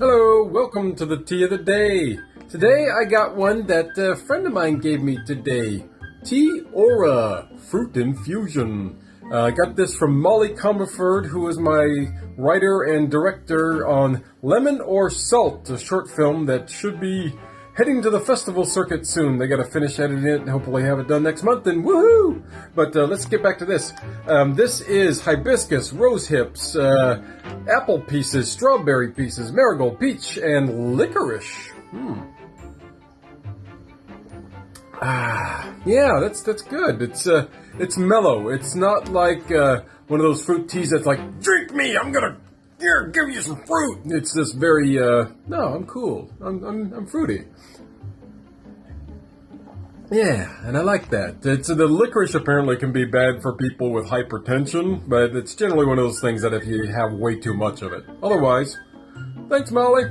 welcome to the tea of the day. Today I got one that a friend of mine gave me today. Tea Aura Fruit Infusion. Uh, I got this from Molly Comerford, who is my writer and director on Lemon or Salt, a short film that should be heading to the festival circuit soon. They got to finish editing it and hopefully have it done next month and woohoo! But uh, let's get back to this. Um, this is hibiscus, rose hips, uh, apple pieces, strawberry pieces, marigold, peach, and licorice. Hmm. Ah, yeah, that's that's good. It's uh, it's mellow. It's not like uh, one of those fruit teas that's like, drink me, I'm gonna here, give you some fruit. It's this very, uh, no, I'm cool. I'm, I'm, I'm fruity. Yeah, and I like that. It's the licorice apparently can be bad for people with hypertension, but it's generally one of those things that if you have way too much of it. Otherwise, thanks, Molly.